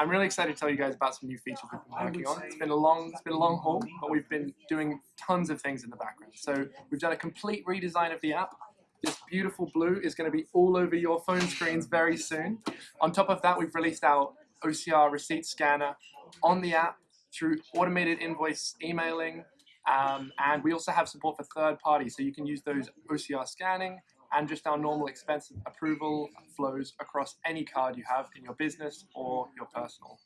I'm really excited to tell you guys about some new features we've been working on. It's been a long, it's been a long haul, but we've been doing tons of things in the background. So we've done a complete redesign of the app. This beautiful blue is going to be all over your phone screens very soon. On top of that, we've released our OCR receipt scanner on the app through automated invoice emailing, um, and we also have support for third parties, so you can use those OCR scanning and just our normal expense approval flows across any card you have in your business or your personal.